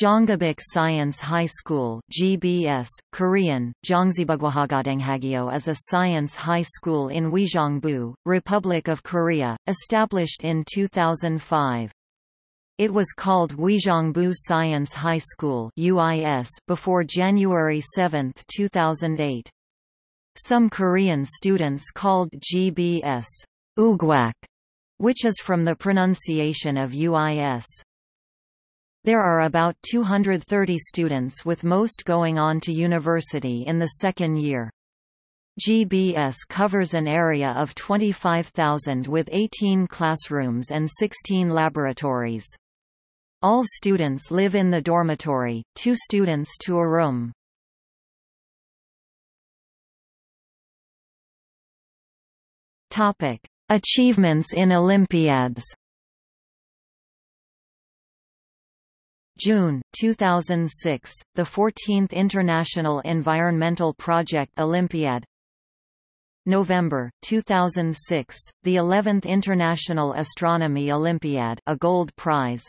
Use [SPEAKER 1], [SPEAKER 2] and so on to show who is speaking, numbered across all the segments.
[SPEAKER 1] Gyeonggibuk Science High School GBS, Korean, Jongzibugwahagadenghagyeo is a science high school in Uijeongbu, Republic of Korea, established in 2005. It was called Uijeongbu Science High School UIS before January 7, 2008. Some Korean students called GBS Ugwak, which is from the pronunciation of UIS. There are about 230 students with most going on to university in the second year. GBS covers an area of 25,000 with 18 classrooms and 16 laboratories. All students live in the dormitory, two students to a room. Achievements in Olympiads June 2006, the 14th International Environmental Project Olympiad. November 2006, the 11th International Astronomy Olympiad, a gold prize.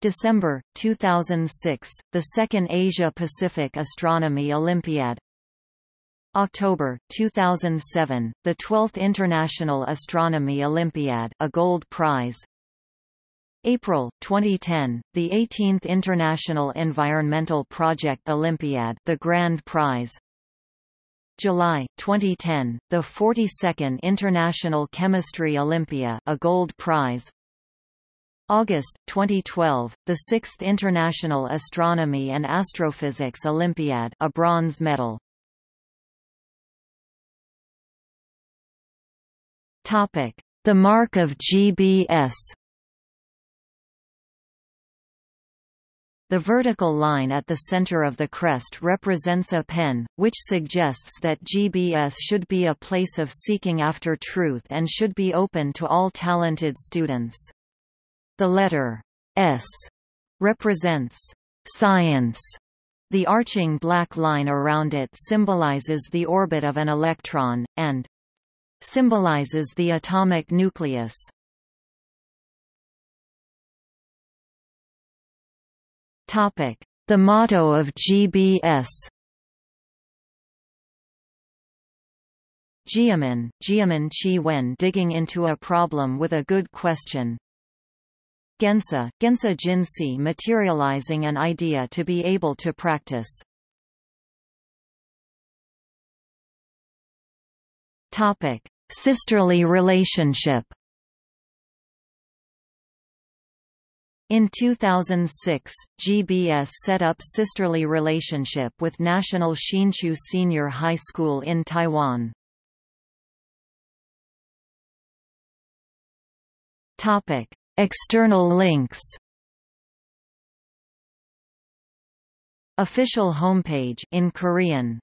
[SPEAKER 1] December 2006, the 2nd Asia Pacific Astronomy Olympiad. October 2007, the 12th International Astronomy Olympiad, a gold prize. April 2010, the 18th International Environmental Project Olympiad, the Grand Prize. July 2010, the 42nd International Chemistry Olympiad, a Gold Prize. August 2012, the 6th International Astronomy and Astrophysics Olympiad, a bronze medal. Topic: The mark of GBS. The vertical line at the center of the crest represents a pen, which suggests that GBS should be a place of seeking after truth and should be open to all talented students. The letter S represents science. The arching black line around it symbolizes the orbit of an electron, and symbolizes the atomic nucleus. The motto of GBS Jiamen, Jiamen Chi Wen digging into a problem with a good question. Gensa, Gensa Jinsi materializing an idea to be able to practice. Topic: Sisterly relationship. In 2006, GBS set up sisterly relationship with National Hsinchu Senior High School in Taiwan. Topic: External links. Official homepage in Korean